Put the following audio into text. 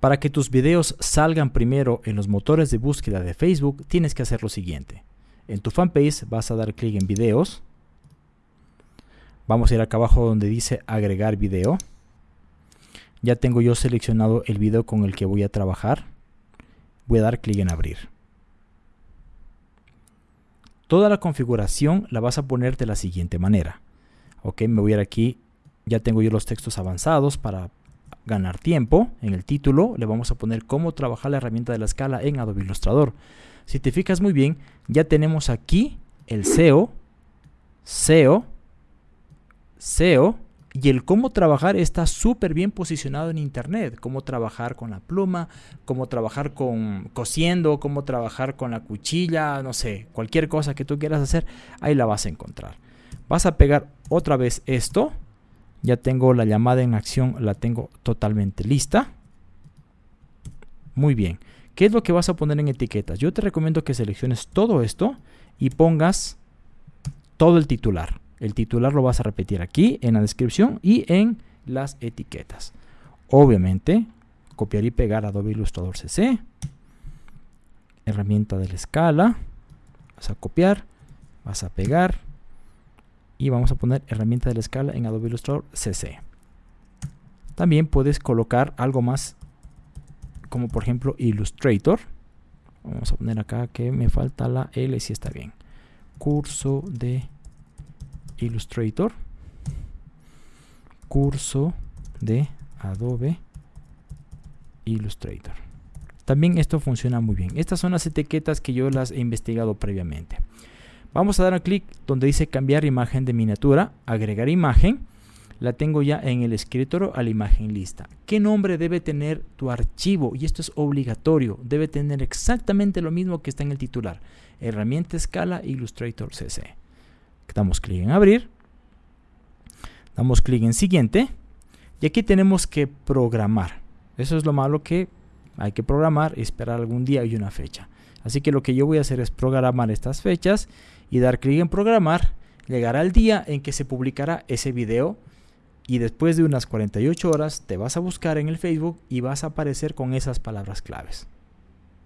Para que tus videos salgan primero en los motores de búsqueda de Facebook, tienes que hacer lo siguiente. En tu fanpage vas a dar clic en videos. Vamos a ir acá abajo donde dice agregar video. Ya tengo yo seleccionado el video con el que voy a trabajar. Voy a dar clic en abrir. Toda la configuración la vas a poner de la siguiente manera. Ok, me voy a ir aquí. Ya tengo yo los textos avanzados para ganar tiempo, en el título le vamos a poner cómo trabajar la herramienta de la escala en Adobe Illustrator. Si te fijas muy bien, ya tenemos aquí el SEO, SEO, SEO y el cómo trabajar está súper bien posicionado en internet. Cómo trabajar con la pluma, cómo trabajar con cosiendo, cómo trabajar con la cuchilla, no sé, cualquier cosa que tú quieras hacer, ahí la vas a encontrar. Vas a pegar otra vez esto ya tengo la llamada en acción, la tengo totalmente lista. Muy bien. ¿Qué es lo que vas a poner en etiquetas? Yo te recomiendo que selecciones todo esto y pongas todo el titular. El titular lo vas a repetir aquí en la descripción y en las etiquetas. Obviamente, copiar y pegar Adobe Illustrator CC. Herramienta de la escala. Vas a copiar, vas a pegar y vamos a poner herramienta de la escala en Adobe Illustrator CC. También puedes colocar algo más como por ejemplo Illustrator. Vamos a poner acá que me falta la L si está bien. Curso de Illustrator. Curso de Adobe Illustrator. También esto funciona muy bien. Estas son las etiquetas que yo las he investigado previamente. Vamos a dar un clic donde dice cambiar imagen de miniatura, agregar imagen. La tengo ya en el escritorio a la imagen lista. ¿Qué nombre debe tener tu archivo? Y esto es obligatorio. Debe tener exactamente lo mismo que está en el titular. Herramienta escala Illustrator CC. Damos clic en abrir. Damos clic en siguiente. Y aquí tenemos que programar. Eso es lo malo que hay que programar y esperar algún día y una fecha. Así que lo que yo voy a hacer es programar estas fechas y dar clic en programar, llegará el día en que se publicará ese video y después de unas 48 horas te vas a buscar en el Facebook y vas a aparecer con esas palabras claves.